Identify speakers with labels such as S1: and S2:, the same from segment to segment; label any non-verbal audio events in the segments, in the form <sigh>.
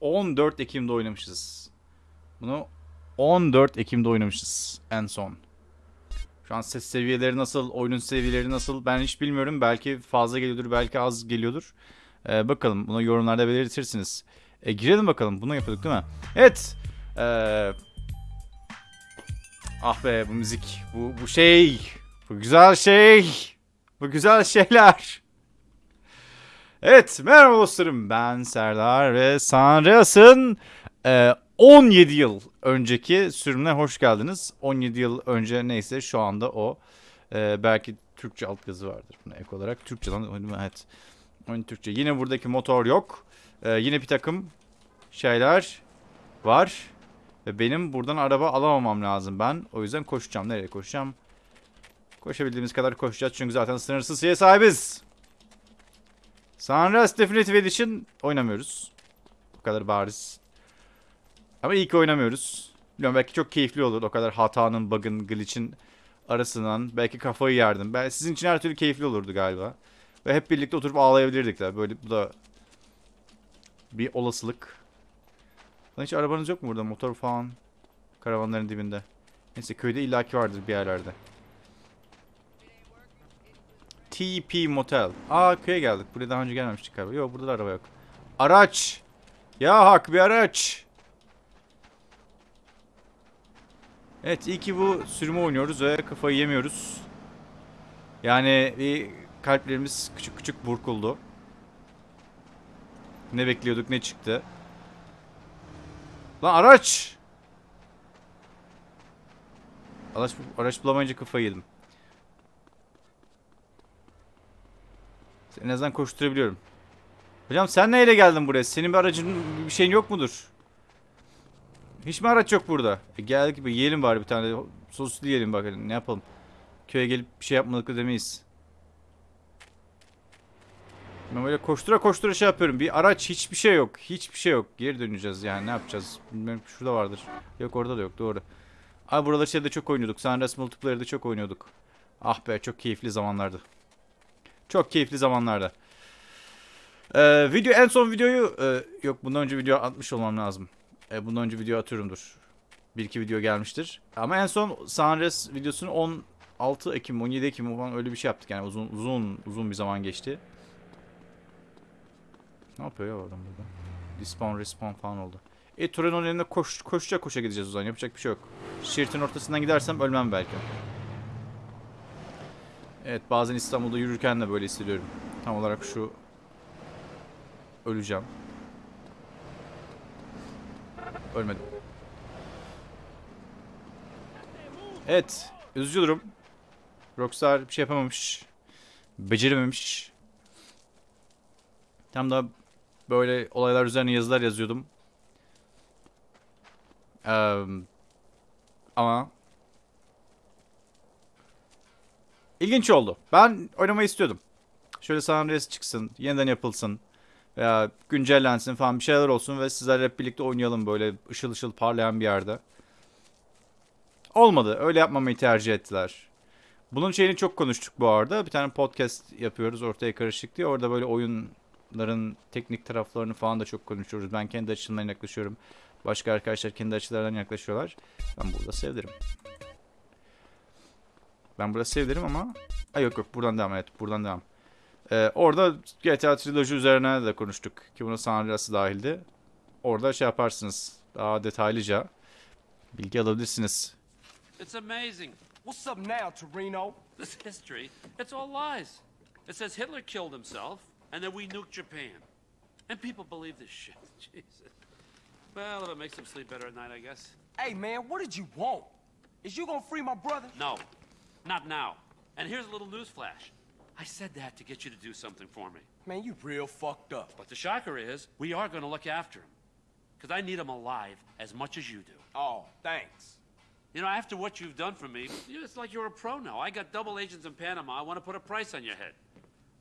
S1: 14 Ekim'de oynamışız. Bunu 14 Ekim'de oynamışız en son. Şu an ses seviyeleri nasıl, oyunun seviyeleri nasıl ben hiç bilmiyorum. Belki fazla geliyordur, belki az geliyordur. Ee, bakalım bunu yorumlarda belirtirsiniz. E, girelim bakalım. Bunu yapıyorduk değil mi? Evet. Ee, ah be bu müzik. Bu, bu şey. Bu güzel şey. Bu güzel şeyler. Evet merhaba dostlarım ben Serdar ve Sanrias'ın e, 17 yıl önceki sürümüne hoş geldiniz. 17 yıl önce neyse şu anda o. E, belki Türkçe altyazı vardır buna ek olarak. Türkçeden evet. Türkçe. Yine buradaki motor yok. E, yine bir takım şeyler var. Ve benim buradan araba alamamam lazım ben. O yüzden koşacağım. Nereye koşacağım? Koşabildiğimiz kadar koşacağız. Çünkü zaten sınırsız şeye sahibiz. Sunrise Definitive Edition oynamıyoruz. Bu kadar bariz. Ama iyi ki oynamıyoruz. Biliyorum belki çok keyifli olur. O kadar hatanın, bug'ın, glitch'in arasından. Belki kafayı yerdim. Ben, sizin için her türlü keyifli olurdu galiba. Ve hep birlikte oturup ağlayabilirdik de. Böyle bu da bir olasılık. Lan hiç arabanız yok mu burada? Motor falan. Karavanların dibinde. Neyse köyde illaki vardır bir yerlerde. TP Motel. Aa köye geldik. Buraya daha önce gelmemiştik galiba. Yok burada da araba yok. Araç. Ya hak bir araç. Evet iyi ki bu sürümü oynuyoruz ve kafayı yemiyoruz. Yani bir kalplerimiz küçük küçük burkuldu. Ne bekliyorduk ne çıktı. Lan araç. Araç, araç bulamayınca kafayı yedim. En azından koşturabiliyorum. Hocam sen neyle geldin buraya? Senin bir aracın bir şeyin yok mudur? Hiç mi araç yok burada? E geldik gibi yiyelim bari bir tane. Soslu yiyelim bakalım ne yapalım. Köye gelip bir şey yapmadık da demeyiz. Ben böyle koştura koştura şey yapıyorum. Bir araç hiçbir şey yok. Hiçbir şey yok. Geri döneceğiz yani ne yapacağız? Bilmiyorum şurada vardır. Yok orada da yok doğru. Abi buraları şeyde çok oynuyorduk. Sunrise Multiplayer'da çok oynuyorduk. Ah be çok keyifli zamanlardı. Çok keyifli zamanlarda. Ee, video en son videoyu e, yok bundan önce video atmış olmam lazım. E, bundan önce video atıyorumdur. Bir iki video gelmiştir. Ama en son Sunrise videosunu 16 Ekim 17 Ekim falan öyle bir şey yaptık yani uzun uzun uzun bir zaman geçti. Ne yapıyor ya adam burada? Respawn respawn falan oldu. E Torino'nun önüne koş, koşacak koşa gideceğiz o zaman. Yapacak bir şey yok. Şeritin ortasından gidersem ölmem belki. Evet bazen İstanbul'da yürürken de böyle hissediyorum. Tam olarak şu öleceğim. Ölmedim. Evet. Üzücü durum. Rockstar bir şey yapamamış. Becerememiş. Tam da böyle olaylar üzerine yazılar yazıyordum. Ee, ama İlginç oldu. Ben oynamayı istiyordum. Şöyle San Andreas çıksın, yeniden yapılsın veya güncellensin falan bir şeyler olsun ve sizlerle hep birlikte oynayalım böyle ışıl ışıl parlayan bir yerde. Olmadı. Öyle yapmamayı tercih ettiler. Bunun şeyini çok konuştuk bu arada. Bir tane podcast yapıyoruz ortaya karışık diye. Orada böyle oyunların teknik taraflarını falan da çok konuşuyoruz. Ben kendi açımdan yaklaşıyorum. Başka arkadaşlar kendi açılarından yaklaşıyorlar. Ben burada sevdirim. Ben burada sevdirim ama... Ay yok yok buradan devam evet buradan devam. Ee, orada GTA Trilogy üzerine de konuştuk. Ki buna San Andreas'ı dahildi. Orada şey yaparsınız. Daha detaylıca bilgi alabilirsiniz.
S2: It's amazing.
S3: What's up now, Torino?
S2: This history, it's all lies. It says Hitler killed himself and then we nuked Japan. And people believe this shit. <laughs> Jesus. Well, if it makes them sleep better at night, I guess.
S3: Hey, man, what did you want? Is you gonna free my brother?
S2: No, not now. And here's a little news flash. I said that to get you to do something for me.
S3: Man, you real fucked up.
S2: But the shocker is, we are going to look after him. Because I need him alive as much as you do.
S3: Oh, thanks.
S2: You know, after what you've done for me, it's like you're a pro now. I got double agents in Panama. I want to put a price on your head.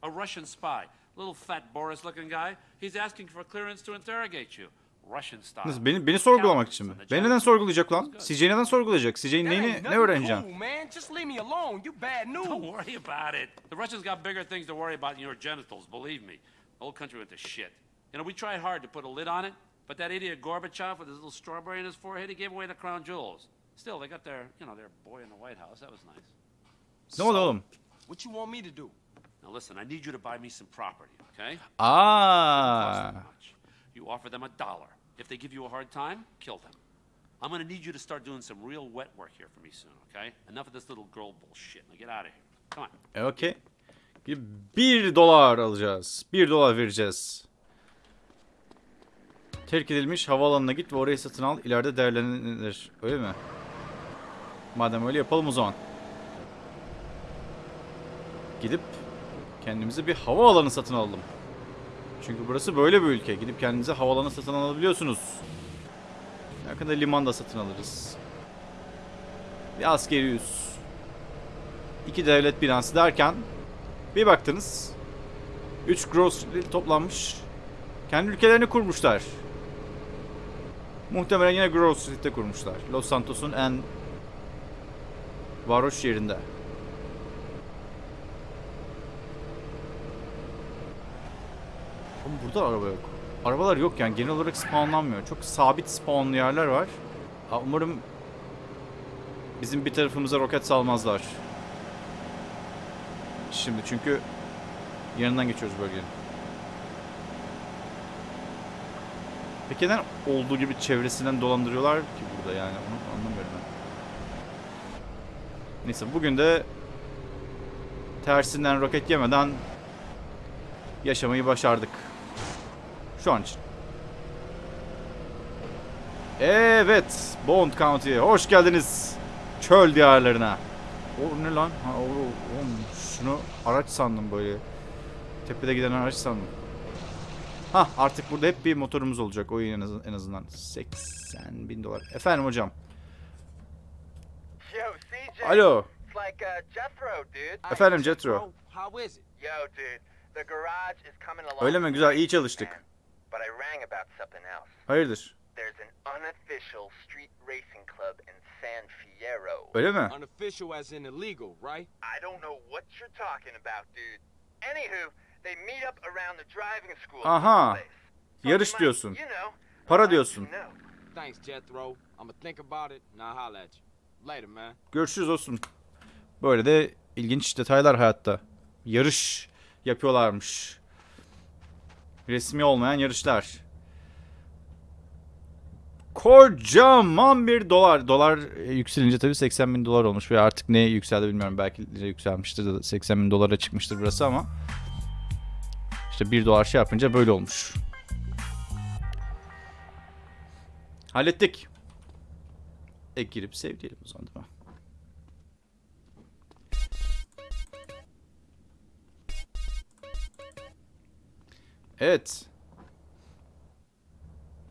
S2: A Russian spy, little fat Boris looking guy. He's asking for clearance to interrogate you. Russian style.
S1: Nasıl, beni, beni sorgulamak için mi? Beni neden sorgulayacak lan? CJ neden sorgulayacak? CJ'nin
S3: That
S1: neyini ne öğreneceğim?
S3: Cool, man. Just leave me alone. You bad
S2: Don't worry about it. The Russians got bigger things to worry about than your genitals, believe me. The whole country went to shit. You know, we tried hard to put a lid on it, But that idiot Gorbachev with his little strawberry in his forehead, he gave away the crown jewels. Still, they got their, you know, their boy in the White House. That was nice.
S1: Ne oldu oğlum?
S3: What you want me to do?
S2: Now listen, I need you to buy me some property, okay? Ah. Cost
S1: Aa.
S2: them much. You offer them a dollar. If they give you a hard time, kill them. I'm gonna need you to start doing some real wet work here for me soon, okay? Enough of this little girl bullshit. Now get out of here. Come on.
S1: Okey. Bir dolar alacağız. Bir dolar vereceğiz. Terk edilmiş havaalanına git ve orayı satın al. İleride değerlenilir. Öyle mi? Madem öyle yapalım o zaman. Gidip kendimize bir havaalanı satın alalım. Çünkü burası böyle bir ülke. Gidip kendinize havaalanı satın alabiliyorsunuz. Yakında liman da satın alırız. Bir askeri üs. İki devlet binası derken bir baktınız 3 Grove toplanmış. Kendi ülkelerini kurmuşlar. Muhtemelen yine Grove Street'te kurmuşlar. Los Santos'un en varoş yerinde. Burada araba yok. Arabalar yok yani genel olarak spawnlanmıyor. Çok sabit spawnlı yerler var. Ha, Umarım bizim bir tarafımıza roket salmazlar. Şimdi çünkü yanından geçiyoruz bölgenin. Peki neden olduğu gibi çevresinden dolandırıyorlar ki burada yani onu anlamıyorum ben. Neyse bugün de tersinden roket yemeden yaşamayı başardık. Şu an için. Evet, Bond County'ye hoş geldiniz. Çöl diyarlarına. O ne lan? Ha, o, oğlum, şunu araç sandım böyle. Tepede giden araç sandım. Ha artık burada hep bir motorumuz olacak. O en, az- en azından. 80 bin dolar. Efendim hocam.
S4: Yo, CJ.
S1: Alo.
S4: Like uh, Jethro, dude.
S1: Efendim
S4: along.
S1: Öyle mi? Güzel, iyi çalıştık.
S4: But I rang about something else.
S1: Hayırdır?
S4: There's an unofficial street racing club in San Fierro.
S1: Öyle mi?
S3: Unofficial as in illegal, right?
S4: I don't know what you're talking about, dude. Anywho, they meet up around the driving school.
S1: Aha. Yarış diyorsun.
S4: You know,
S1: Para diyorsun.
S3: Thanks, Jethro. I'ma think about it and I'll holler at you. Later, man.
S1: Görüşürüz olsun. Böyle de ilginç detaylar hayatta. Yarış yapıyorlarmış. Resmi olmayan yarışlar. Kocaman bir dolar. Dolar e, yükselince tabii 80 bin dolar olmuş ve artık ne yükseldi bilmiyorum. Belki yükselmiştir de 80 bin dolara çıkmıştır burası ama. İşte 1 dolar şey yapınca böyle olmuş. Hallettik. Ek girip sev diyelim o zaman değil mi? Evet.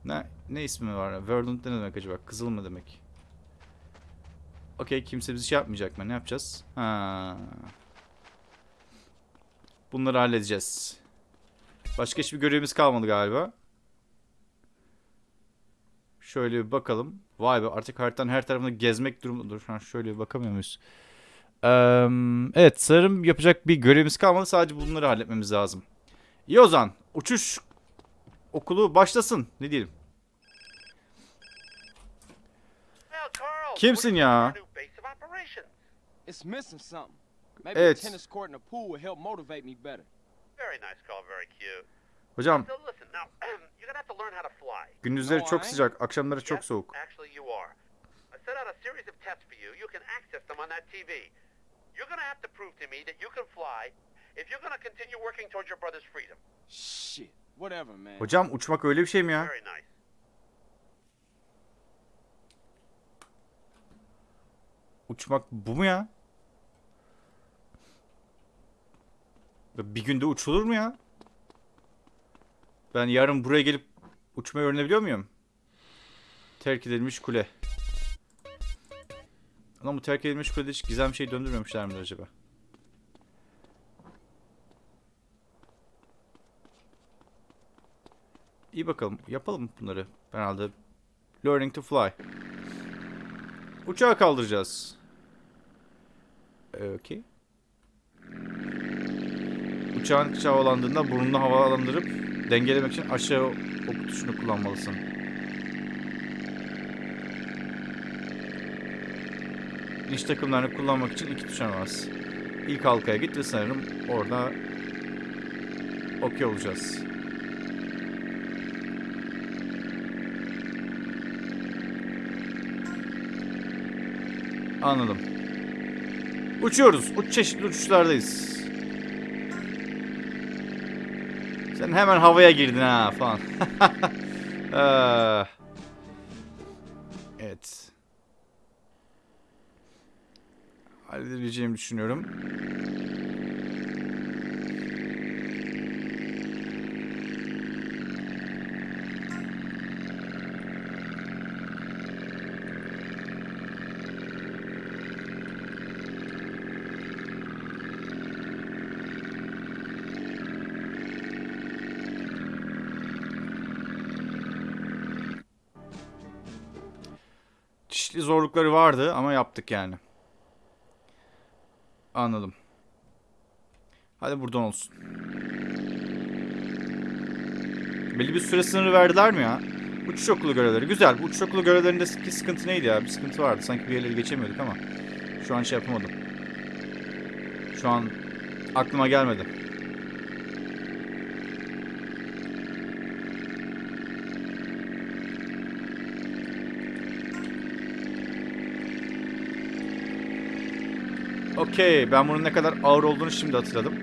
S1: Ne ne ismi var? Verdant ne demek acaba? Kızıl mı demek? Okey kimse bizi şey yapmayacak mı? Ne yapacağız? Ha. Bunları halledeceğiz. Başka hiçbir görevimiz kalmadı galiba. Şöyle bir bakalım. Vay be artık haritanın her tarafını gezmek durumunda. Dur ha, şöyle bir bakamıyor muyuz? Eee, evet sanırım yapacak bir görevimiz kalmadı. Sadece bunları halletmemiz lazım. İyi o zaman. Uçuş okulu başlasın. Ne diyelim? Kimsin ya? Evet.
S3: a tennis court and a pool would help motivate me better.
S4: Very nice, Carl. Very cute.
S1: Hocam <clears throat> gündüzleri çok sıcak, akşamları çok soğuk.
S4: Actually, you are. I set out a series of tests for you. You can access them on that TV. You're gonna have to prove to me that you can fly if you're gonna continue working towards your brother's freedom.
S3: Shit. Whatever, man.
S1: Hocam uçmak öyle bir şey mi ya?
S4: Very nice.
S1: Uçmak bu mu ya? Bir günde uçulur mu ya? Ben yarın buraya gelip uçmayı öğrenebiliyor muyum? Terk edilmiş kule. Ama bu terk edilmiş kulede hiç gizem şey döndürmemişler midir acaba? İyi bakalım. Yapalım bunları. Herhalde. Learning to fly. Uçağı kaldıracağız. Okey. Uçağın havalandığında burnunu havalandırıp dengelemek için aşağı ok tuşunu kullanmalısın. İş takımlarını kullanmak için iki tuşa bas. İlk halkaya git ve sanırım orada okey olacağız. Anladım. Uçuyoruz. Uç çeşitli uçuşlardayız. Sen hemen havaya girdin ha falan. Ah. <laughs> evet. Halledebileceğimi düşünüyorum. Zorlukları vardı ama yaptık yani. Anladım. Hadi buradan olsun. Belli bir süre sınırı verdiler mi ya? Uçuş okulu görevleri. Güzel. Bu uçuş okulu görevlerindeki sıkıntı neydi ya? Bir sıkıntı vardı. Sanki bir yerleri geçemiyorduk ama. Şu an şey yapamadım. Şu an aklıma gelmedi. Okey. Ben bunun ne kadar ağır olduğunu şimdi hatırladım.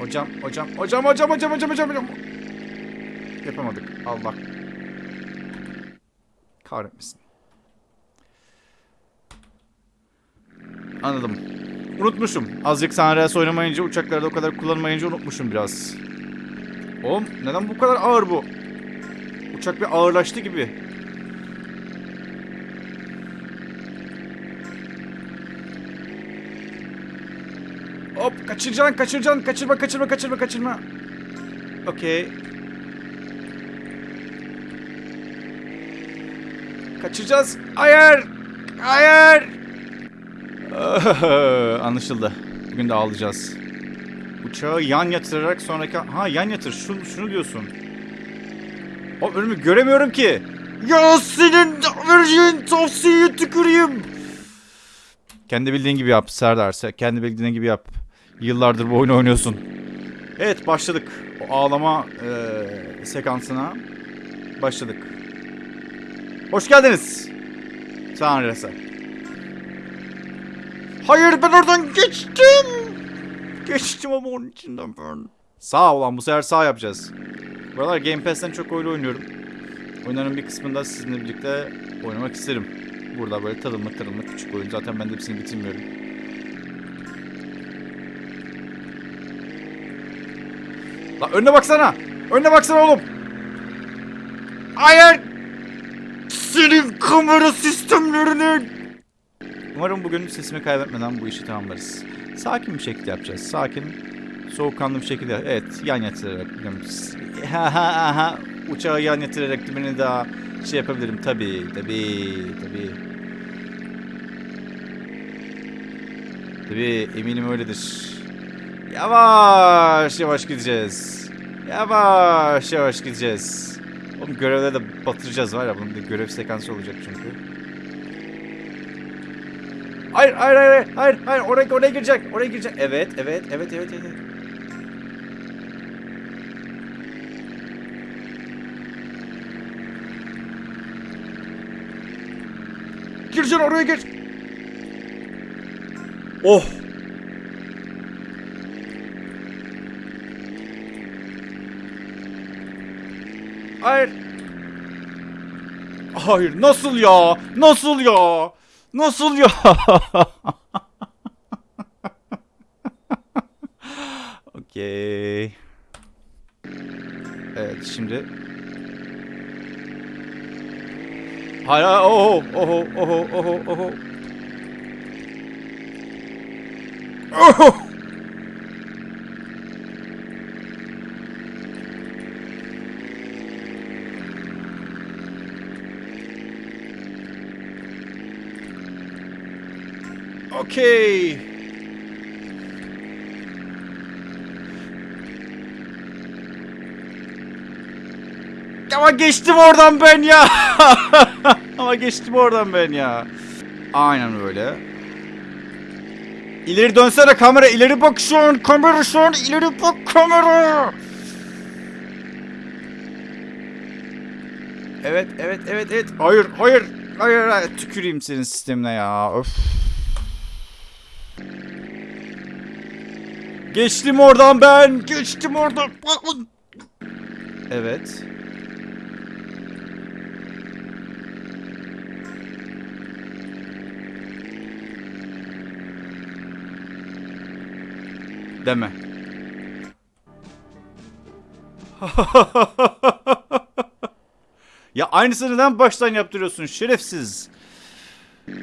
S1: Hocam, hocam, hocam, hocam, hocam, hocam, hocam, hocam. Yapamadık. Allah. Kahretmesin. Anladım. Unutmuşum. Azıcık Sanres oynamayınca, uçaklarda o kadar kullanmayınca unutmuşum biraz. Oğlum neden bu kadar ağır bu? Uçak bir ağırlaştı gibi. Hop kaçıracaksın kaçıracaksın kaçırma kaçırma kaçırma kaçırma. Okey. Kaçıracağız. Hayır. Hayır. <laughs> Anlaşıldı. Bugün de ağlayacağız. Uçağı yan yatırarak sonraki... Ha yan yatır. Şunu, şunu diyorsun. O önümü göremiyorum ki. Ya senin vereceğin tavsiyeyi tüküreyim. Kendi bildiğin gibi yap Serdar. Kendi bildiğin gibi yap. Yıllardır bu oyunu oynuyorsun. Evet başladık. O ağlama eee, sekansına başladık. Hoş geldiniz. Tanrısı. Hayır ben oradan geçtim. Geçtim ama onun içinden ben. Sağ olan bu sefer sağ yapacağız. Buralar Game Pass'ten çok oyun oynuyorum. Oyunların bir kısmında sizinle birlikte oynamak isterim. Burada böyle tadımlık tadımlık küçük oyun. Zaten ben de hepsini bitirmiyorum. Lan önüne baksana. Önüne baksana oğlum. Hayır. Senin kamera sistemlerini. Umarım bugün sesimi kaybetmeden bu işi tamamlarız. Sakin bir şekilde yapacağız. Sakin, soğukkanlı bir şekilde. Evet, yan yatırarak. Ha ha ha. Uçağı yan yatırarak beni daha şey yapabilirim. Tabii, tabii, tabii. Tabii, eminim öyledir. Yavaş yavaş gideceğiz. Yavaş yavaş gideceğiz. Oğlum görevleri de batıracağız var ya bunun bir görev sekansı olacak çünkü. Hayır hayır hayır hayır hayır oraya oraya girecek oraya girecek. Evet evet evet evet evet. Gireceksin oraya gir. Oh. Hayır. Hayır nasıl ya? Nasıl ya? Nasıl ya? <laughs> Okey. Evet şimdi. Hayır oho oho oho oho oho. Oho. Okey. Ama geçtim oradan ben ya. <laughs> Ama geçtim oradan ben ya. Aynen öyle. İleri dönsene kamera. ileri bak şu an. Kamera şu an. ileri bak kamera. Evet, evet, evet, evet. Hayır, hayır. Hayır, hayır. Tüküreyim senin sistemine ya. Öf. Geçtim oradan ben. Geçtim oradan. Evet. Deme. <laughs> ya aynısını neden baştan yaptırıyorsun şerefsiz?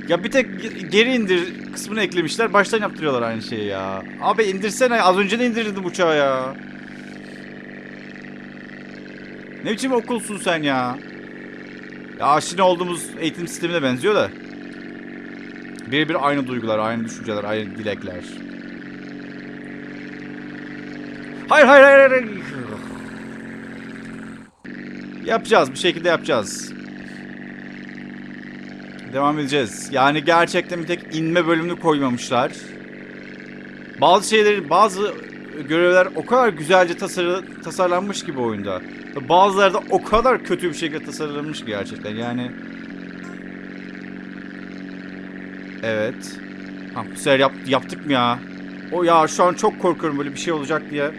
S1: Ya bir tek ge- geri indir kısmını eklemişler. Baştan yaptırıyorlar aynı şeyi ya. Abi indirsene. Az önce de indirdim uçağı ya. Ne biçim okulsun sen ya? Ya aşina olduğumuz eğitim sistemine benziyor da. Birebir aynı duygular, aynı düşünceler, aynı dilekler. Hayır hayır hayır hayır. Yapacağız bir şekilde yapacağız. Devam edeceğiz. Yani gerçekten bir tek inme bölümünü koymamışlar. Bazı şeyleri, bazı görevler o kadar güzelce tasarı, tasarlanmış gibi oyunda. Bazıları da o kadar kötü bir şekilde tasarlanmış ki gerçekten. Yani Evet. Ha, bu sefer yap, yaptık mı ya? O ya şu an çok korkuyorum böyle bir şey olacak diye.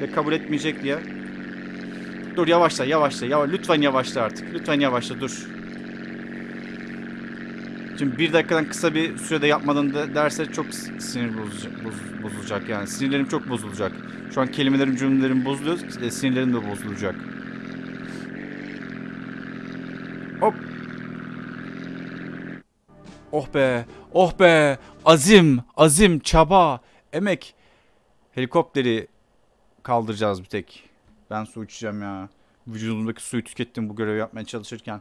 S1: Ve kabul etmeyecek diye. Dur yavaşla yavaşla. Yavaş, lütfen yavaşla artık. Lütfen yavaşla dur. Şimdi bir dakikadan kısa bir sürede yapmadan da derse çok sinir bozacak, boz- bozulacak yani. Sinirlerim çok bozulacak. Şu an kelimelerim cümlelerim bozuluyor. e, Sinirlerim de bozulacak. Hop. Oh be. Oh be. Azim. Azim. Çaba. Emek. Helikopteri kaldıracağız bir tek. Ben su içeceğim ya. Vücudumdaki suyu tükettim bu görevi yapmaya çalışırken.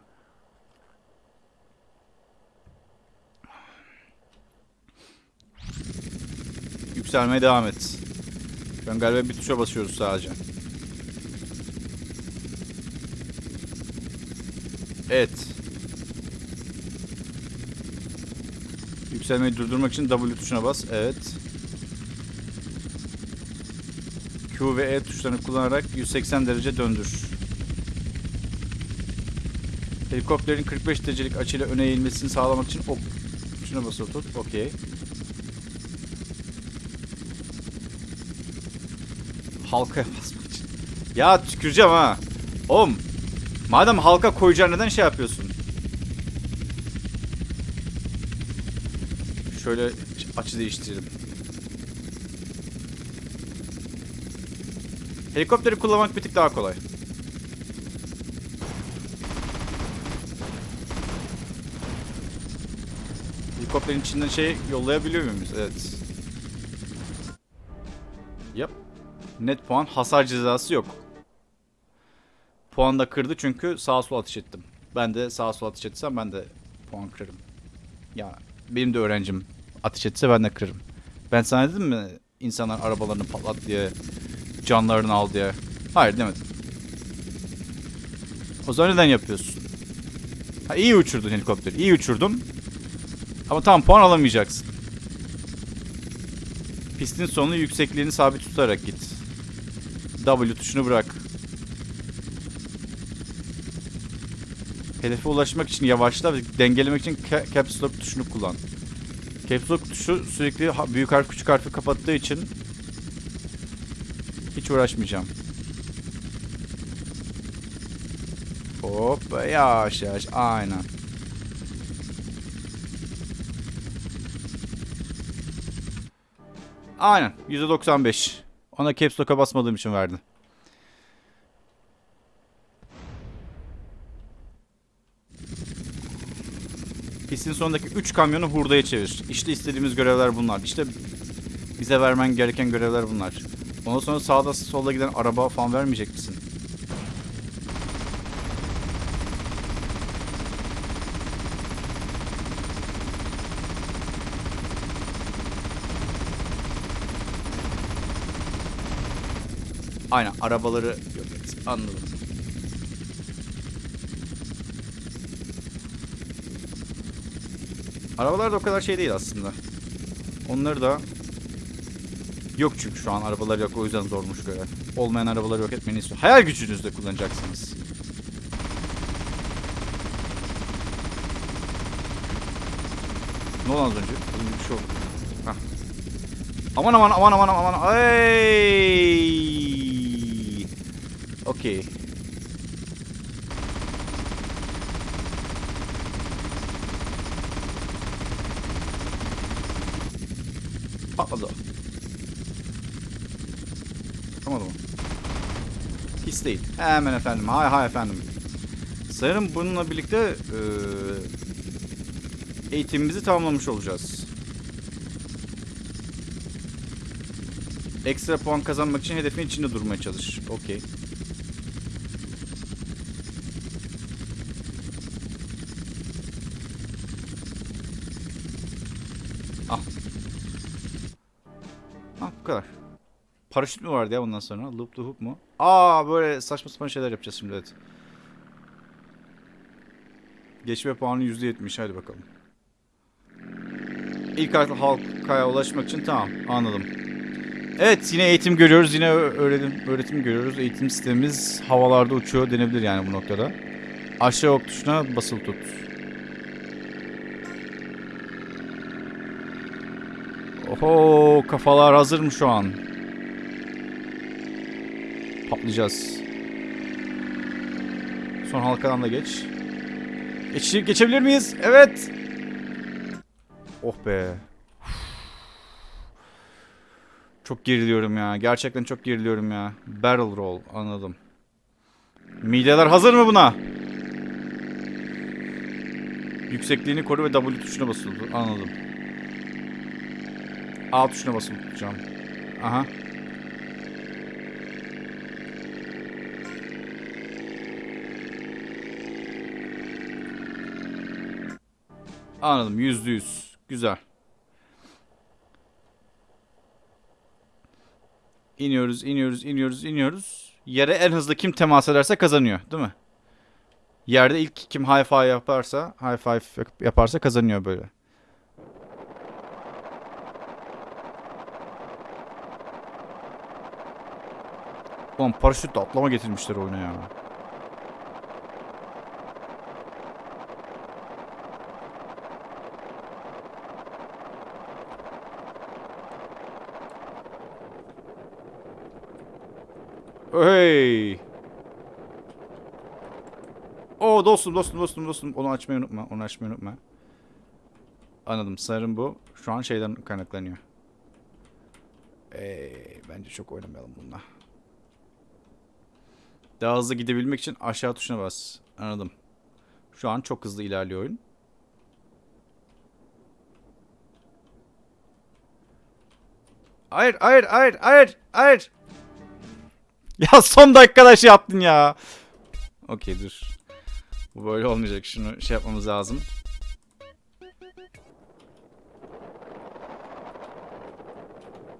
S1: Yükselmeye devam et. Ben galiba bir tuşa basıyoruz sadece. Evet. Yükselmeyi durdurmak için W tuşuna bas. Evet. Q ve E tuşlarını kullanarak 180 derece döndür. Helikopterin 45 derecelik açıyla öne eğilmesini sağlamak için ok tuşuna basılı tut. Okey. Halkaya basmak için. Ya tüküreceğim ha. Oğlum. Madem halka koyacaksın neden şey yapıyorsun? Şöyle açı değiştirelim. Helikopteri kullanmak bir tık daha kolay. Helikopterin içinden şey yollayabiliyor muyuz? Evet. Net puan hasar cezası yok. Puan da kırdı çünkü sağa sola ateş ettim. Ben de sağa sola ateş etsem ben de puan kırarım. Ya benim de öğrencim ateş etse ben de kırarım. Ben sana dedim mi insanlar arabalarını patlat diye canlarını al diye. Hayır demedim. O zaman neden yapıyorsun? Ha, iyi uçurdun helikopteri. iyi uçurdun. Ama tam puan alamayacaksın. Pistin sonunu yüksekliğini sabit tutarak git. W tuşunu bırak. Hedefe ulaşmak için yavaşla ve dengelemek için ca- Caps Lock tuşunu kullan. Caps Lock tuşu sürekli büyük harf küçük harfi kapattığı için hiç uğraşmayacağım. Hop yavaş yavaş aynen. Aynen %95. Ona caps lock'a basmadığım için verdi. Pistin sonundaki 3 kamyonu hurdaya çevir. İşte istediğimiz görevler bunlar. İşte bize vermen gereken görevler bunlar. Ondan sonra sağda solda giden araba falan vermeyecek misin? Aynen arabaları yok et. Anladım. Arabalar da o kadar şey değil aslında. Onları da yok çünkü şu an arabalar yok o yüzden zormuş görev. Olmayan arabaları yok etmeni istiyor. Hayal gücünüzle kullanacaksınız. Ne oldu az önce? Bir şey oldu. Heh. Aman aman aman aman aman. Ay! Okey. Patladı. o. Tamam? Pis değil. Hemen efendim. Hay hay efendim. Sanırım bununla birlikte eee, eğitimimizi tamamlamış olacağız. Ekstra puan kazanmak için hedefin içinde durmaya çalış. Okey. Al. Ha bu kadar. Paraşüt mü vardı ya bundan sonra? Loop the hoop mu? Aa böyle saçma sapan şeyler yapacağız şimdi evet. Geçme puanı %70 hadi bakalım. İlk halkaya ulaşmak için tamam anladım. Evet yine eğitim görüyoruz yine öğretim, öğretim görüyoruz. Eğitim sistemimiz havalarda uçuyor denebilir yani bu noktada. Aşağı ok tuşuna basılı tut. Oho kafalar hazır mı şu an? Patlayacağız. Son halkadan da geç. Geç geçebilir miyiz? Evet. Oh be. Çok geriliyorum ya. Gerçekten çok geriliyorum ya. Barrel roll anladım. Mideler hazır mı buna? Yüksekliğini koru ve W tuşuna basılı tut. Anladım. A tuşuna basılı tutacağım. Aha. Anladım. Yüzde yüz. Güzel. İniyoruz, iniyoruz, iniyoruz, iniyoruz. Yere en hızlı kim temas ederse kazanıyor, değil mi? Yerde ilk kim high five yaparsa, high five yaparsa kazanıyor böyle. Ulan paraşütle atlama getirmişler oyuna ya. Hey. Oo dostum dostum dostum dostum. Onu açmayı unutma. Onu açmayı unutma. Anladım. Sanırım bu şu an şeyden kaynaklanıyor. Ee, bence çok oynamayalım bununla. Daha hızlı gidebilmek için aşağı tuşuna bas. Anladım. Şu an çok hızlı ilerliyor oyun. Hayır, hayır, hayır, hayır, hayır. <laughs> Ya son dakikada şey yaptın ya. Okey dur. Bu böyle olmayacak. Şunu şey yapmamız lazım.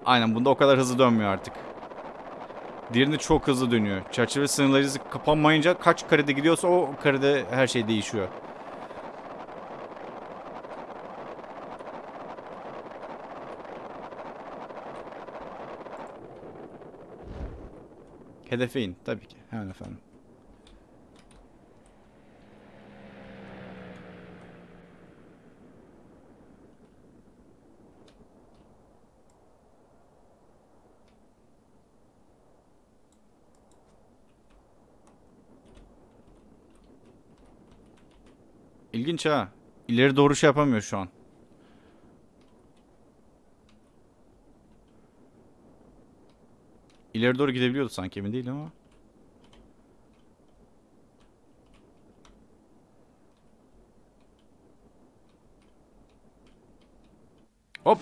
S1: Aynen bunda o kadar hızlı dönmüyor artık. Diğerinde çok hızlı dönüyor. Çerçeve sınırları kapanmayınca kaç karede gidiyorsa o karede her şey değişiyor. Hedefe in tabii ki. Hemen efendim. İlginç ha. İleri doğru şey yapamıyor şu an. İleri doğru gidebiliyordu sanki emin değilim ama. Hop.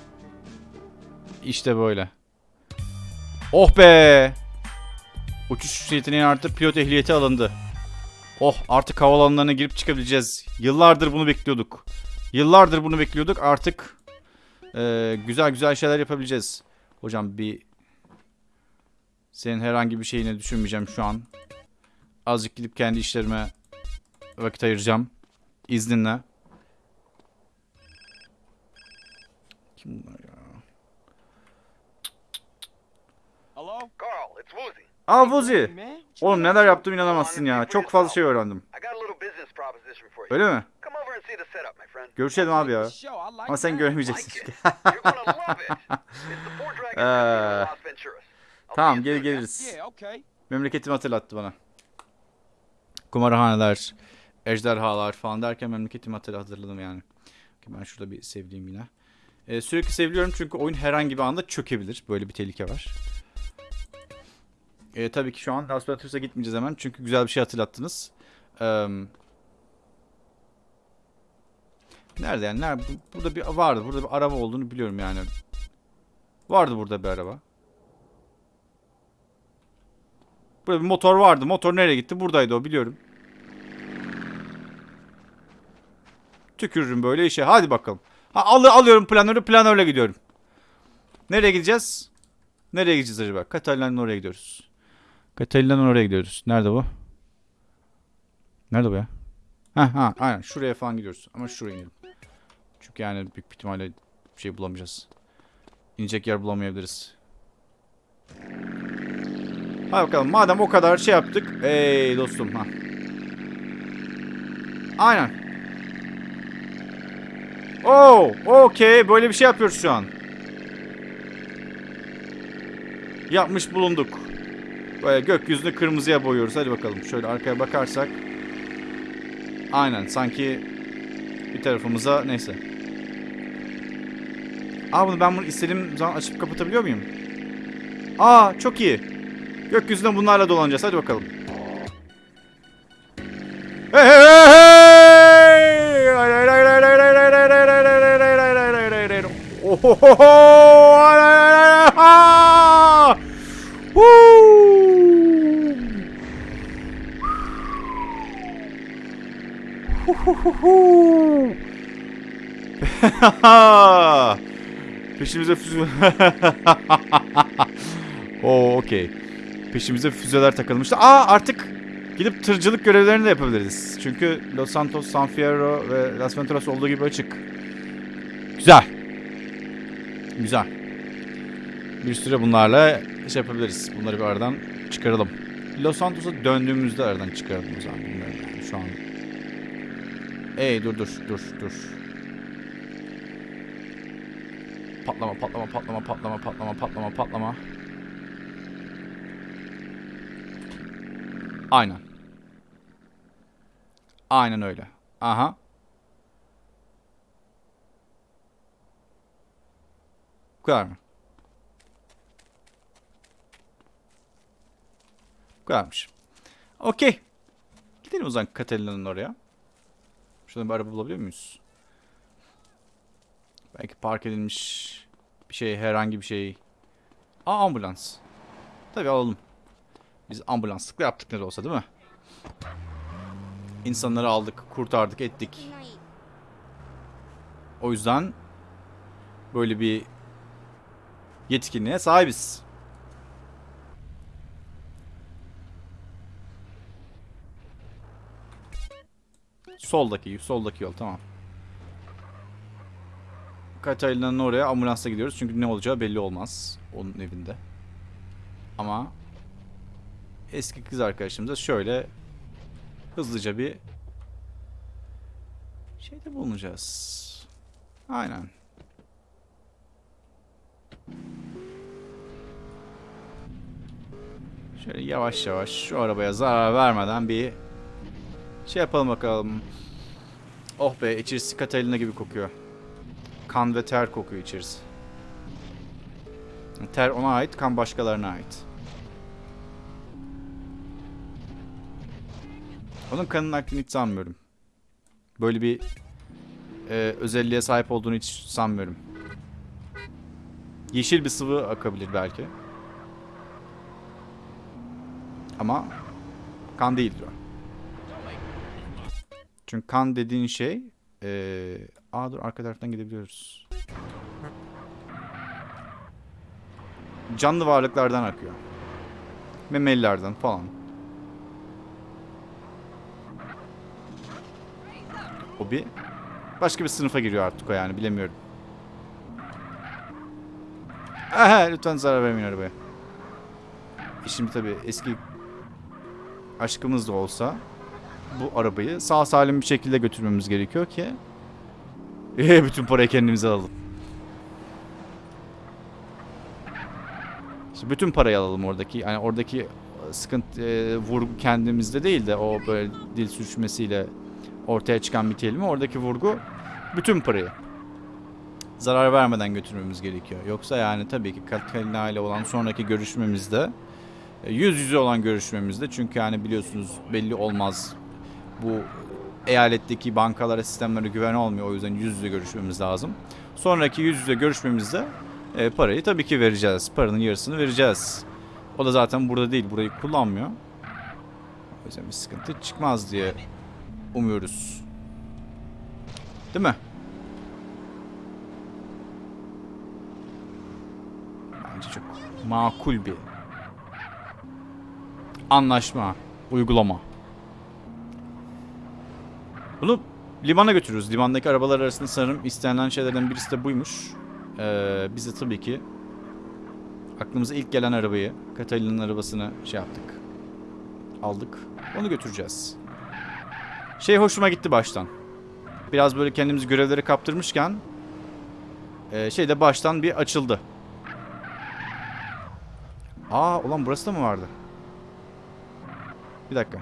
S1: İşte böyle. Oh be. Uçuş yeteneği arttı. Pilot ehliyeti alındı. Oh artık havalanlarına girip çıkabileceğiz. Yıllardır bunu bekliyorduk. Yıllardır bunu bekliyorduk. Artık eee, güzel güzel şeyler yapabileceğiz. Hocam bir senin herhangi bir şeyini düşünmeyeceğim şu an. Azıcık gidip kendi işlerime vakit ayıracağım. İzninle. Kim bunlar ya?
S3: Hello?
S4: Carl, it's Woozy.
S1: Aa Vuzi. Oğlum neler yaptım inanamazsın ya. Çok fazla şey öğrendim. Öyle mi? Görüşelim abi ya. Ama sen göremeyeceksin. <laughs>
S4: Ee,
S1: tamam geri geliriz. Memleketimi hatırlattı bana. Kumarhaneler, ejderhalar falan derken memleketimi hatırladım yani. Ben şurada bir sevdiğim yine. Ee, sürekli seviliyorum çünkü oyun herhangi bir anda çökebilir. Böyle bir tehlike var. Ee, tabii ki şu an Las Vegas'a gitmeyeceğiz hemen çünkü güzel bir şey hatırlattınız. Ee, nerede yani? Nerede? Bu- Burada bir vardı. Burada bir araba olduğunu biliyorum yani. Vardı burada bir araba. Burada bir motor vardı. Motor nereye gitti? Buradaydı o biliyorum. Tükürürüm böyle işe. Hadi bakalım. Ha, al alıyorum planörü. Planörle gidiyorum. Nereye gideceğiz? Nereye gideceğiz acaba? Katalina'nın oraya gidiyoruz. Katalina'nın oraya gidiyoruz. Nerede bu? Nerede bu ya? Ha ha aynen şuraya falan gidiyoruz. Ama şuraya inelim. Çünkü yani büyük ihtimalle bir şey bulamayacağız. İnecek yer bulamayabiliriz. Hadi bakalım madem o kadar şey yaptık. Ey dostum ha. Aynen. Oo, okey. Böyle bir şey yapıyoruz şu an. Yapmış bulunduk. Böyle gökyüzünü kırmızıya boyuyoruz. Hadi bakalım. Şöyle arkaya bakarsak. Aynen. Sanki bir tarafımıza neyse. Aa bunu ben bunu istediğim zaman açıp kapatabiliyor muyum? Aa çok iyi. Gökyüzünde bunlarla dolanacağız. Hadi bakalım. Hey hey hey hey! <laughs> Peşimize füze... <laughs> Oo okey. Peşimize füzeler takılmıştı. Aa artık gidip tırcılık görevlerini de yapabiliriz. Çünkü Los Santos, San Fierro ve Las Venturas olduğu gibi açık. Güzel. Güzel. Bir süre bunlarla iş yapabiliriz. Bunları bir aradan çıkaralım. Los Santos'a döndüğümüzde aradan çıkaralım o zaman. Şu an. Ey dur dur dur dur. Patlama patlama patlama patlama patlama patlama patlama. Aynen. Aynen öyle. Aha. Bu kadar mı? Bu kadarmış. Okey. Gidelim o zaman Catalina'nın oraya. Şurada bir araba bulabiliyor muyuz? Belki park edilmiş bir şey, herhangi bir şey. Aa ambulans. Tabii alalım. Biz ambulanslıkla yaptık ne olsa değil mi? İnsanları aldık, kurtardık, ettik. O yüzden böyle bir yetkinliğe sahibiz. Soldaki, soldaki yol tamam. Katalina'nın oraya ambulansla gidiyoruz çünkü ne olacağı belli olmaz onun evinde. Ama eski kız arkadaşımıza şöyle hızlıca bir şeyde bulunacağız. Aynen. Şöyle yavaş yavaş şu arabaya zarar vermeden bir şey yapalım bakalım. Oh be içerisi Catalina gibi kokuyor. Kan ve ter kokuyor içerisi. Ter ona ait, kan başkalarına ait. Onun kanının aktığını hiç sanmıyorum. Böyle bir e, özelliğe sahip olduğunu hiç sanmıyorum. Yeşil bir sıvı akabilir belki. Ama kan değildir o. Çünkü kan dediğin şey ee, aa dur arka taraftan gidebiliyoruz. Canlı varlıklardan akıyor. Memelilerden falan. O bir başka bir sınıfa giriyor artık o yani bilemiyorum. Aha, lütfen zarar vermeyin arabaya. E Şimdi tabii eski aşkımız da olsa bu arabayı sağ salim bir şekilde götürmemiz gerekiyor ki bütün parayı kendimize alalım. İşte bütün parayı alalım oradaki. Yani oradaki sıkıntı e, vurgu kendimizde değil de o böyle dil sürçmesiyle ortaya çıkan bir kelime. Oradaki vurgu bütün parayı zarar vermeden götürmemiz gerekiyor. Yoksa yani tabii ki Katalina ile olan sonraki görüşmemizde e, yüz yüze olan görüşmemizde çünkü yani biliyorsunuz belli olmaz bu eyaletteki bankalara sistemlere güven olmuyor o yüzden yüz yüze görüşmemiz lazım. Sonraki yüz yüze görüşmemizde e, parayı tabii ki vereceğiz. Paranın yarısını vereceğiz. O da zaten burada değil. Burayı kullanmıyor. O yüzden bir sıkıntı çıkmaz diye umuyoruz. Değil mi? Bence çok makul bir anlaşma, uygulama. Bunu limana götürüyoruz. Limandaki arabalar arasında sanırım istenilen şeylerden birisi de buymuş. Ee, biz de tabii ki aklımıza ilk gelen arabayı, Catalina'nın arabasını şey yaptık. Aldık. Onu götüreceğiz. Şey hoşuma gitti baştan. Biraz böyle kendimizi görevlere kaptırmışken e, şey de baştan bir açıldı. Aa ulan burası da mı vardı? Bir dakika.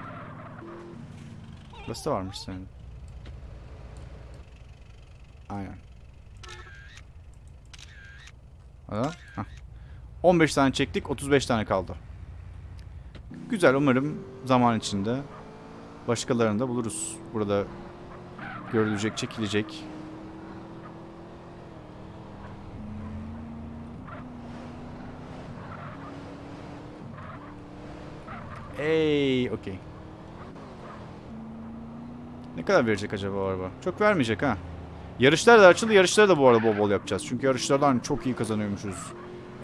S1: Burası da varmış senin. Aynen. Hah. 15 tane çektik, 35 tane kaldı. Güzel, umarım zaman içinde başkalarını da buluruz. Burada görülecek, çekilecek. Ey, okey. Ne kadar verecek acaba o araba? Çok vermeyecek ha. Yarışlar da açıldı. Yarışları da bu arada bol bol yapacağız. Çünkü yarışlardan çok iyi kazanıyormuşuz.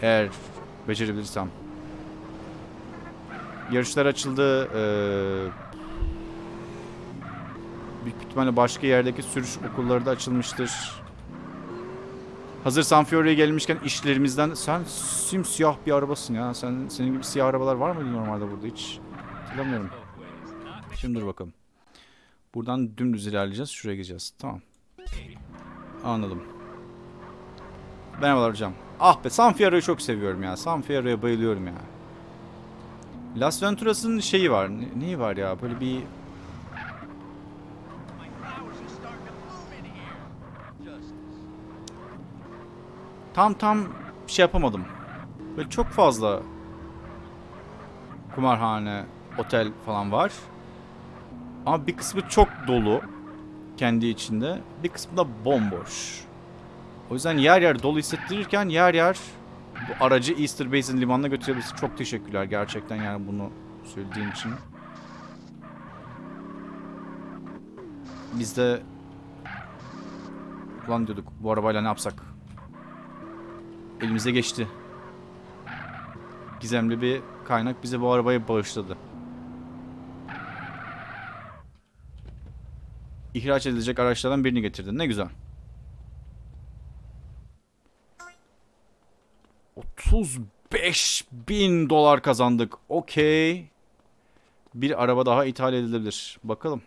S1: Eğer becerebilirsem. Yarışlar açıldı. Ee, büyük ihtimalle başka yerdeki sürüş okulları da açılmıştır. Hazır Sanfiore'ye gelmişken işlerimizden sen simsiyah bir arabasın ya. Sen senin gibi siyah arabalar var mıydı normalde burada hiç? Hatırlamıyorum. Şimdi dur bakalım. Buradan dümdüz ilerleyeceğiz. Şuraya gideceğiz. Tamam. Anladım. Merhabalar hocam. Ah be San Fierro'yu çok seviyorum ya. San Fierro'ya bayılıyorum ya. Las Venturas'ın şeyi var. Ne, neyi var ya? Böyle bir... Tam tam şey yapamadım. Böyle çok fazla kumarhane, otel falan var. Ama bir kısmı çok dolu kendi içinde. Bir kısmı da bomboş. O yüzden yer yer dolu hissettirirken yer yer bu aracı Easter Basin limanına götürebilirsin. Çok teşekkürler gerçekten yani bunu söylediğin için. Biz de ulan diyorduk bu arabayla ne yapsak? Elimize geçti. Gizemli bir kaynak bize bu arabayı bağışladı. İhraç edilecek araçlardan birini getirdin. Ne güzel. 35 bin dolar kazandık. Okey. Bir araba daha ithal edilebilir. Bakalım.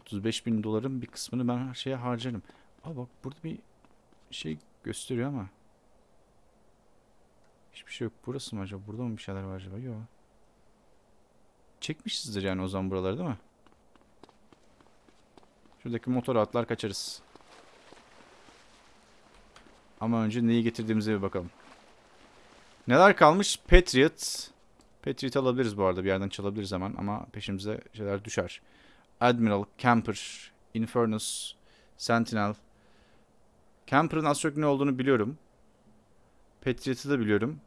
S1: 35 bin doların bir kısmını ben her şeye harcarım. Aa bak burada bir şey gösteriyor ama. Hiçbir şey yok. Burası mı acaba? Burada mı bir şeyler var acaba? Yok. Çekmişizdir yani o zaman buraları değil mi? Şuradaki motor atlar kaçarız. Ama önce neyi getirdiğimize bir bakalım. Neler kalmış? Patriot. Patriot alabiliriz bu arada. Bir yerden çalabiliriz hemen ama peşimize şeyler düşer. Admiral, Camper, Infernus, Sentinel. Camper'ın az çok ne olduğunu biliyorum. Patriot'ı da biliyorum.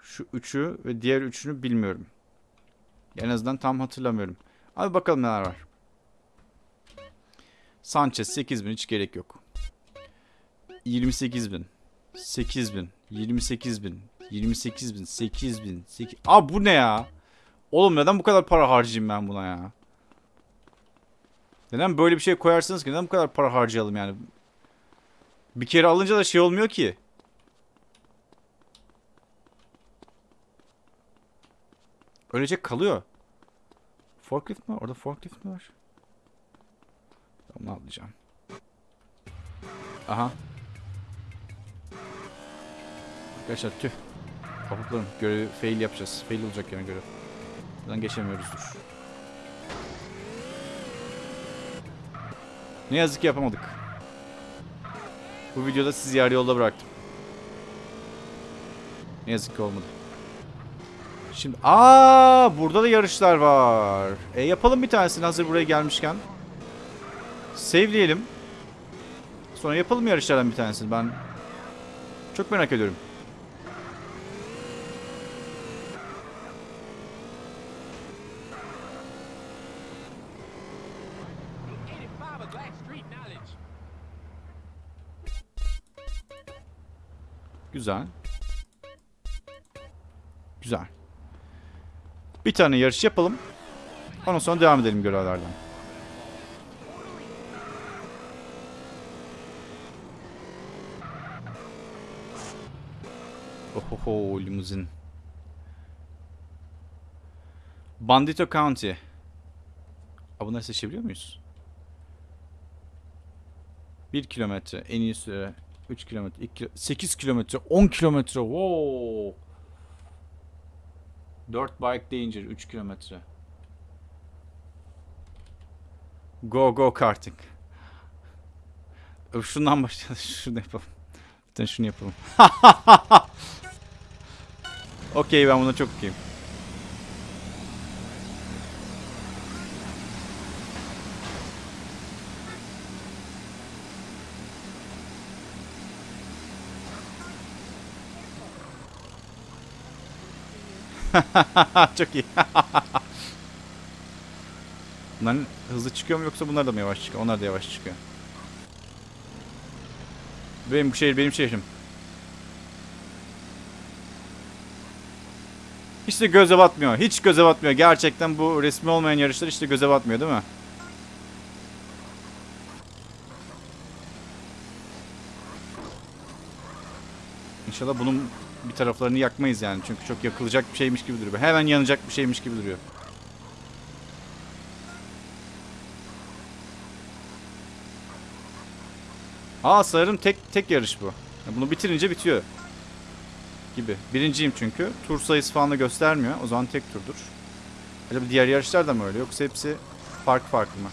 S1: Şu üçü ve diğer üçünü bilmiyorum. En azından tam hatırlamıyorum. Abi bakalım neler var. Sanchez 8000 hiç gerek yok. 28000. 8000. 28000. 28000. 8000. 8... Aa bu ne ya? Oğlum neden bu kadar para harcayayım ben buna ya? Neden böyle bir şey koyarsınız ki? Neden bu kadar para harcayalım yani? Bir kere alınca da şey olmuyor ki. Öylece kalıyor. Forklift mi? Orada forklift mi var? Onu atlayacağım. Aha. Arkadaşlar tüh. Kapuklarım. Görevi fail yapacağız. Fail olacak yani görev. Buradan geçemiyoruz dur. Ne yazık ki yapamadık. Bu videoda sizi yarı yolda bıraktım. Ne yazık ki olmadı. Şimdi aa burada da yarışlar var. E yapalım bir tanesini hazır buraya gelmişken. Save'leyelim. Sonra yapalım yarışlardan bir tanesini. Ben çok merak ediyorum. Güzel. Güzel. Bir tane yarış yapalım. Ondan sonra devam edelim görevlerden. Ohoho limuzin. Bandito County. Aa, bunları seçebiliyor muyuz? 1 kilometre en iyi süre 3 kilometre 2 8 kilometre 10 kilometre wow 4 bike danger 3 kilometre Go go karting Şundan başlayalım <laughs> şunu yapalım tane şunu yapalım <laughs> Okey ben buna çok okeyim <laughs> Çok iyi. <laughs> Bunların hızlı çıkıyor mu yoksa bunlar da mı yavaş çıkıyor? Onlar da yavaş çıkıyor. Benim bu şehir benim şehrim. Hiç de göze batmıyor. Hiç göze batmıyor. Gerçekten bu resmi olmayan yarışlar hiç de göze batmıyor değil mi? İnşallah bunun bir taraflarını yakmayız yani. Çünkü çok yakılacak bir şeymiş gibi duruyor. Hemen yanacak bir şeymiş gibi duruyor. Aa sanırım tek tek yarış bu. Bunu bitirince bitiyor. Gibi. Birinciyim çünkü. Tur sayısı falan da göstermiyor. O zaman tek turdur. Acaba diğer yarışlar da mı öyle yoksa hepsi farklı farklı mı?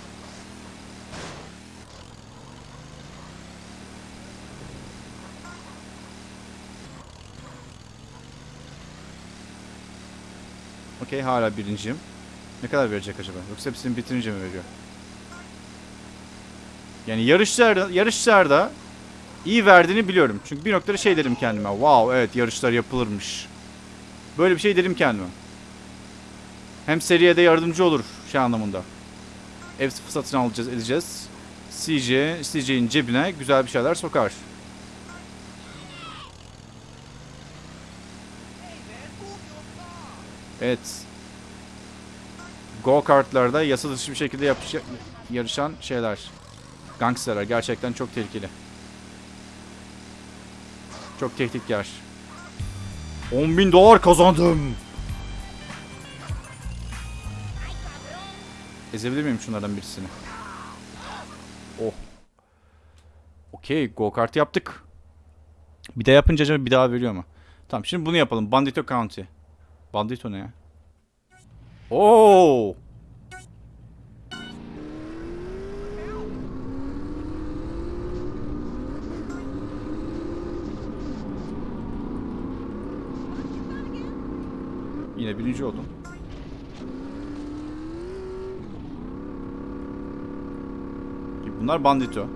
S1: Okey hala birinciyim. Ne kadar verecek acaba? Yoksa hepsini bitirince mi veriyor? Yani yarışlarda, yarışlarda iyi verdiğini biliyorum. Çünkü bir noktada şey dedim kendime. Wow evet yarışlar yapılırmış. Böyle bir şey dedim kendime. Hem seriye de yardımcı olur şey anlamında. Ev satın alacağız edeceğiz. CJ, CJ'in cebine güzel bir şeyler sokar. Evet. Go kartlarda yasa dışı bir şekilde yarışan şeyler. Gangsterler gerçekten çok tehlikeli. Çok tehditkar. 10 bin dolar kazandım. Ezebilir miyim şunlardan birisini? Oh. Okey go kart yaptık. Bir de yapınca acaba bir daha veriyor mu? Tamam şimdi bunu yapalım. Bandito County. Bandito ne ya? Oo! Yine birinci oldum. Bunlar bandito.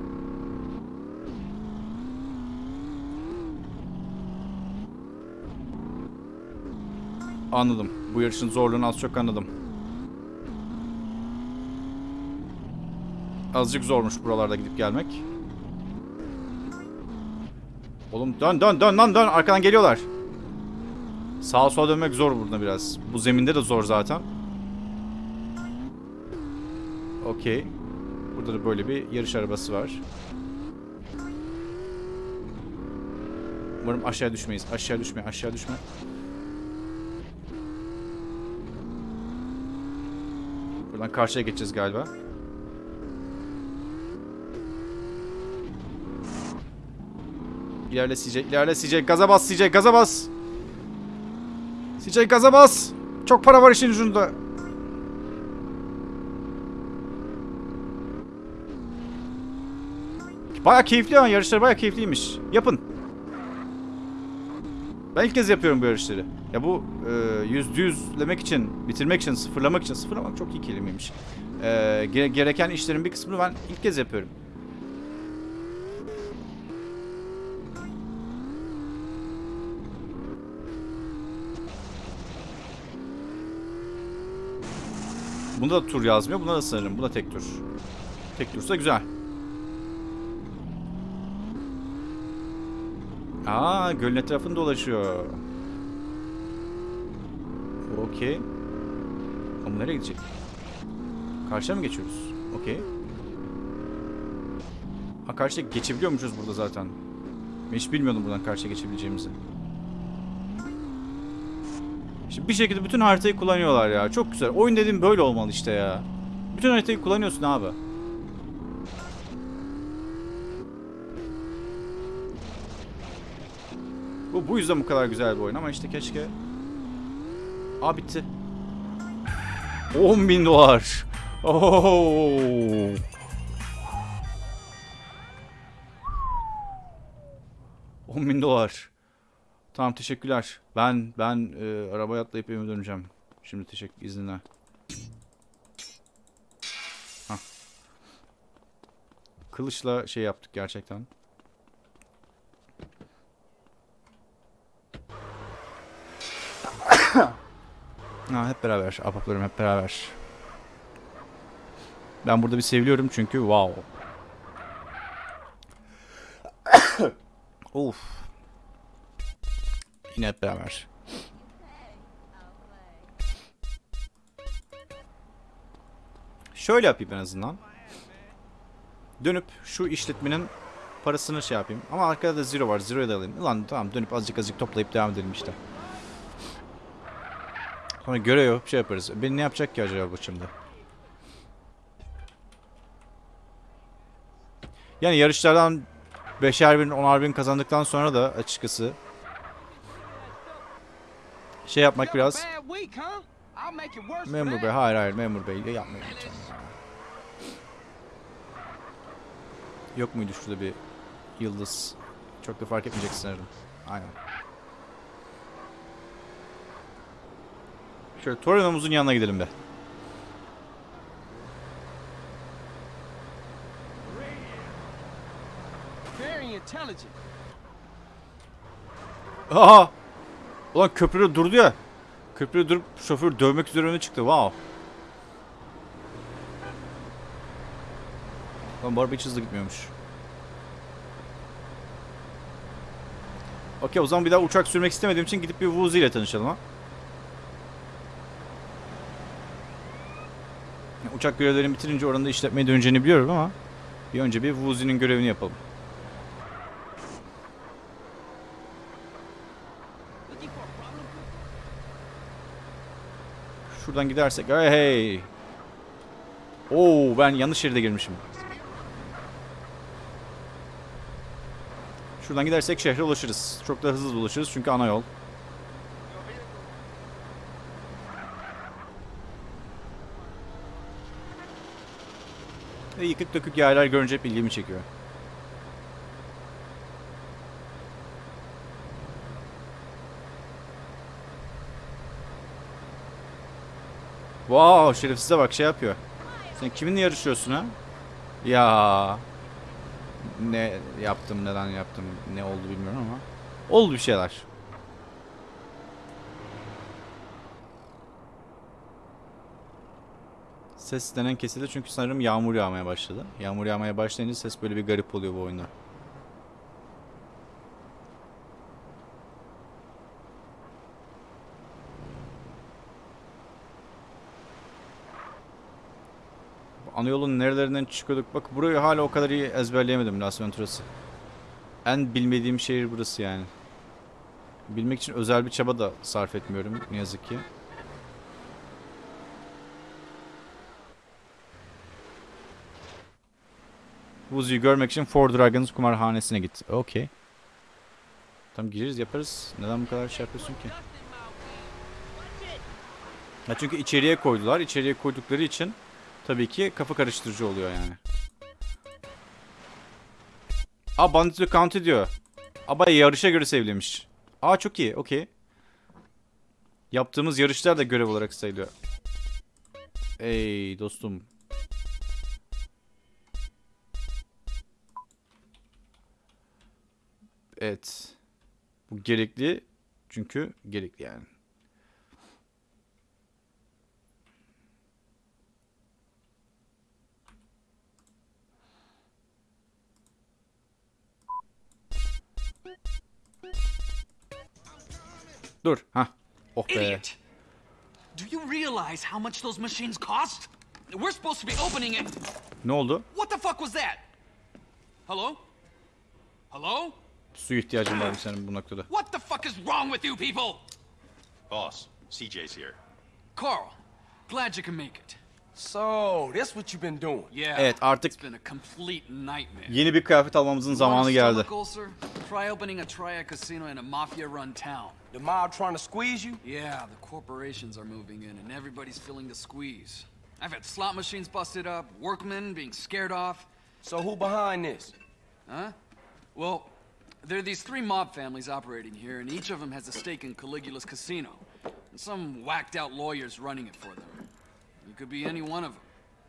S1: Anladım. Bu yarışın zorluğunu az çok anladım. Azıcık zormuş buralarda gidip gelmek. Oğlum dön dön dön lan dön arkadan geliyorlar. Sağa sola dönmek zor burada biraz. Bu zeminde de zor zaten. Okey. Burada da böyle bir yarış arabası var. Umarım aşağı düşmeyiz. Aşağı düşme, aşağı düşme. Buradan karşıya geçeceğiz galiba. İlerle CJ, ilerle CJ. Gaza bas CJ, gaza bas. CJ gaza bas. Çok para var işin ucunda. Baya keyifli ama yarışlar baya keyifliymiş. Yapın. Ben ilk kez yapıyorum bu yarışları. Ya bu e, yüzde için, bitirmek için, sıfırlamak için, sıfırlamak çok iyi kelimeymiş. E, gere- gereken işlerin bir kısmını ben ilk kez yapıyorum. Bunda da tur yazmıyor. Bunda da sanırım. Bu da tek tur. Tek tursa güzel. Aa, gölün etrafını dolaşıyor. Okey. Ama nereye gidecek? Karşıya mı geçiyoruz? Okey. Ha karşıya geçebiliyormuşuz burada zaten. Ben hiç bilmiyordum buradan karşıya geçebileceğimizi. Şimdi bir şekilde bütün haritayı kullanıyorlar ya. Çok güzel. Oyun dediğim böyle olmalı işte ya. Bütün haritayı kullanıyorsun abi. Bu, bu yüzden bu kadar güzel bir oyun ama işte keşke... Aa bitti. 10 bin dolar. Oo. On bin dolar. Tamam teşekkürler. Ben ben e, arabaya atlayıp evime döneceğim. Şimdi teşekkür izninle. Hah. Kılıçla şey yaptık gerçekten. <coughs> ha, hep beraber. Apaplarım hep beraber. Ben burada bir seviliyorum çünkü wow. <coughs> of. Yine hep beraber. Şöyle yapayım en azından. Dönüp şu işletmenin parasını şey yapayım. Ama arkada da zero var. Zero'ya da alayım. Ulan tamam dönüp azıcık azıcık toplayıp devam edelim işte. Sonra görev yok şey yaparız. Beni ne yapacak ki acaba bu şimdi? Yani yarışlardan 5'er bin 10'ar bin kazandıktan sonra da açıkçası şey yapmak biraz memur bey hayır hayır memur bey yapmayın lütfen. Yok muydu şurada bir yıldız? Çok da fark etmeyecek sanırım. Aynen. Şöyle Torino'muzun yanına gidelim be. Aha! Ulan köprüde durdu ya. Köprüde durup şoför dövmek üzere öne çıktı. Wow. Lan bu araba hiç hızlı gitmiyormuş. Okey o zaman bir daha uçak sürmek istemediğim için gidip bir Woozy ile tanışalım ha. Uçak görevlerini bitirince oranın da işletmeye döneceğini biliyorum ama bir önce bir Woozy'nin görevini yapalım.
S3: Looking for a problem?
S1: Şuradan gidersek hey hey. Oo ben yanlış şeride girmişim. Şuradan gidersek şehre ulaşırız. Çok da hızlı ulaşırız çünkü ana yol. Ve yıkık dökük yerler görünce hep ilgimi çekiyor. Wow şerefsize bak şey yapıyor. Sen kiminle yarışıyorsun ha? Ya ne yaptım neden yaptım ne oldu bilmiyorum ama oldu bir şeyler. Ses denen kesildi çünkü sanırım yağmur yağmaya başladı. Yağmur yağmaya başlayınca ses böyle bir garip oluyor bu oyunda. Ana yolun nerelerinden çıkıyorduk. Bak burayı hala o kadar iyi ezberleyemedim Las Venturas'ı. En bilmediğim şehir burası yani. Bilmek için özel bir çaba da sarf etmiyorum ne yazık ki. Wuzu'yu görmek için Four Dragons kumarhanesine git. Okey. Tamam gireriz yaparız. Neden bu kadar şey yapıyorsun ki? Ya çünkü içeriye koydular. İçeriye koydukları için tabii ki kafa karıştırıcı oluyor yani. Aa Bandit'i count ediyor. Aba yarışa göre sevlemiş. Aa çok iyi. Okey. Yaptığımız yarışlar da görev olarak sayılıyor. Ey dostum. Evet. Bu gerekli. Çünkü gerekli yani. Dur. Ha. Oh be.
S5: Idiot! Do you realize how much those machines cost? We're supposed to be opening it.
S1: Ne oldu?
S5: What the fuck was that? Hello? Hello?
S1: Su ihtiyacım var senin bu noktada.
S5: What the fuck is wrong with you people?
S6: Boss, CJ's here.
S5: Carl, glad you can make it.
S3: So, that's what you've been doing.
S5: Yeah.
S1: Evet, artık-
S5: It's been a complete nightmare.
S1: Yeni bir kıyafet almamızın
S5: You want
S1: zamanı
S5: a
S1: geldi.
S5: stomach ulcer? Try opening a triad casino in a mafia-run town.
S3: The mob trying to squeeze you?
S5: Yeah, the corporations are moving in, and everybody's feeling the squeeze. I've had slot machines busted up, workmen being scared off.
S3: So who behind this?
S5: Huh? Well, there are these three mob families operating here, and each of them has a stake in Caligula's casino. And some whacked out lawyers running it for them. You could be any one of them,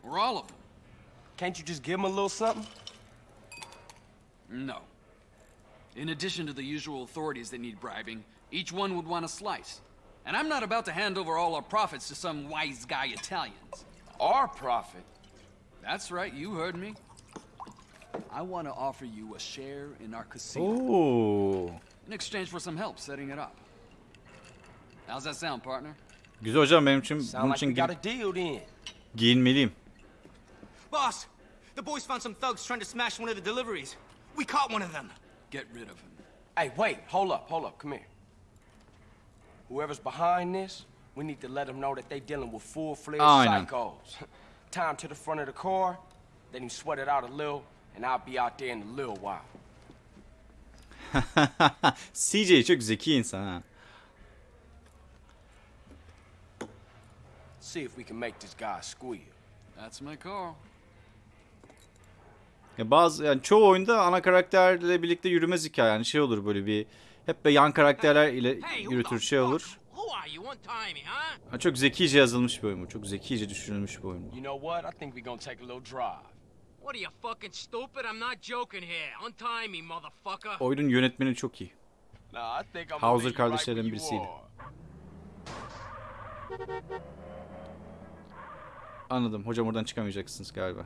S5: or all of them.
S3: Can't you just give them a little something?
S5: No. In addition to the usual authorities that need bribing, each one would want a slice. And I'm not about to hand over all our profits to some wise guy Italians.
S3: Our profit?
S5: That's right, you heard me. I want to offer you a share in our casino.
S1: Oo.
S5: in exchange for some help setting it up. How's that sound, partner?
S1: Güzel hocam benim için
S3: Sound
S1: bunun için
S3: we
S1: gi-
S3: a deal then.
S1: giyinmeliyim.
S7: Boss, the boys found some thugs trying to smash one of the deliveries. We caught one of them.
S5: Get rid of him.
S3: Hey, wait, hold up, hold up, come here. Whoever's behind this, we need to let them know that they dealing with full-fledged
S1: Aynen.
S3: psychos. <laughs> Time to the front of the car, then you sweat it out a little, and I'll be out there in a little while. <laughs>
S1: CJ çok zeki insan ha.
S3: See if we can make this guy squeal.
S5: That's my Carl.
S1: Ya bazı yani çoğu oyunda ana karakterle birlikte yürümez hikaye yani şey olur böyle bir hep de yan karakterler ile yürütür şey olur.
S7: Who are you? Untie me, huh?
S1: Ha, çok zekice yazılmış bir oyun bu. Çok zekice düşünülmüş bir oyun bu.
S3: You know what? I think we're gonna take a little drive.
S7: What are you fucking stupid? I'm not joking here. Untie me, motherfucker.
S1: Oyunun yönetmeni çok iyi. Hauser kardeşlerden birisiydi. Anladım. Hocam oradan çıkamayacaksınız galiba.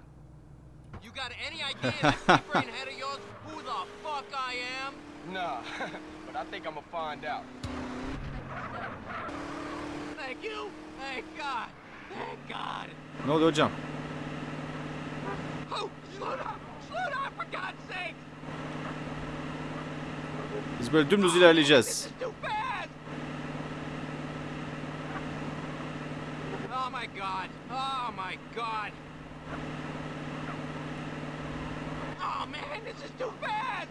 S7: You got any idea that deep brain head of yours who the fuck I am?
S3: Nah, <laughs> but I think I'm gonna find out.
S7: Thank you. Thank God. Thank God.
S1: Ne oluyor hocam?
S7: Oh, slow down. Slow down for God's sake.
S1: Biz böyle dümdüz ilerleyeceğiz.
S7: This is too fast. Oh my God. Oh my God. Oh man, this is too fast.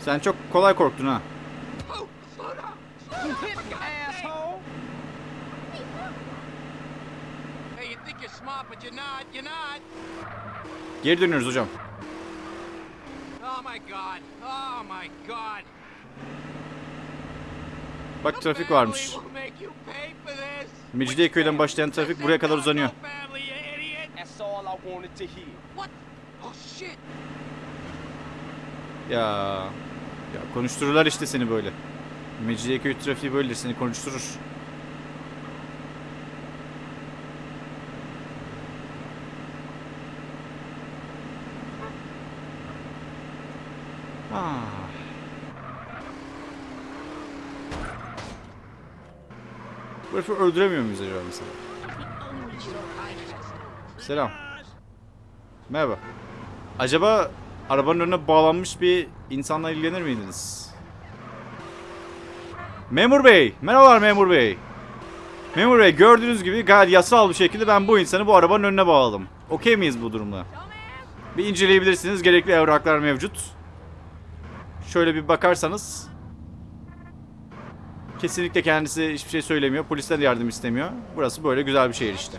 S1: Sen çok kolay korktun ha.
S7: Oh, slow down. Slow down for God's sake. Hey, you think you're smart, but you're not. You're not.
S1: Geri dönüyoruz hocam.
S7: Oh my God. Oh my God.
S1: Bak trafik varmış. Mecidiyeköy'den başlayan trafik buraya kadar uzanıyor. Ya. Ya konuştururlar işte seni böyle. Mecidiyeköy trafiği böyledir seni konuşturur. Herifi öldüremiyor muyuz acaba mesela? Selam. Merhaba. Acaba arabanın önüne bağlanmış bir insanla ilgilenir miydiniz? Memur Bey. Merhabalar Memur Bey. Memur Bey gördüğünüz gibi gayet yasal bir şekilde ben bu insanı bu arabanın önüne bağladım. Okey miyiz bu durumda? Bir inceleyebilirsiniz. Gerekli evraklar mevcut. Şöyle bir bakarsanız. Kesinlikle kendisi hiçbir şey söylemiyor. Polisten yardım istemiyor. Burası böyle güzel bir şehir işte.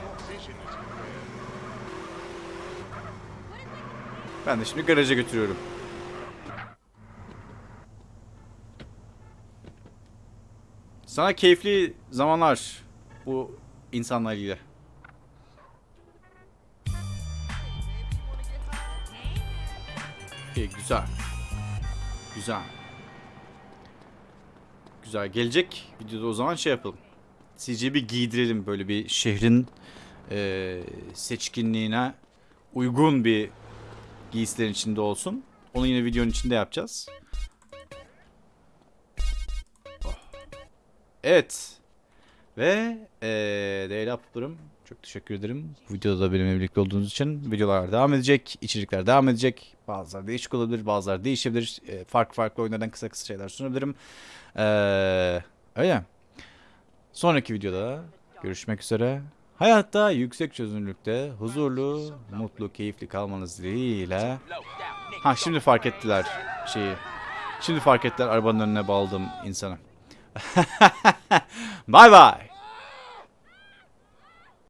S1: Ben de şimdi garaja götürüyorum. Sana keyifli zamanlar bu insanla ilgili. İyi güzel. Güzel. Güzel. Gelecek videoda o zaman şey yapalım. CJ'yi bir giydirelim böyle bir şehrin eee, seçkinliğine uygun bir giysilerin içinde olsun. Onu yine videonun içinde yapacağız. Oh. Evet. Ve eee değerli aplarım çok teşekkür ederim. Videoda da benimle birlikte olduğunuz için. Videolar devam edecek. içerikler devam edecek. Bazıları değişik olabilir. Bazıları değişebilir. Eee, farklı farklı oyunlardan kısa kısa şeyler sunabilirim. Eee öyle. Sonraki videoda görüşmek üzere. Hayatta yüksek çözünürlükte huzurlu, mutlu, keyifli kalmanız dileğiyle. Ha şimdi fark ettiler şeyi. Şimdi fark ettiler arabanın önüne bağladığım insanı. <laughs> Bay bay.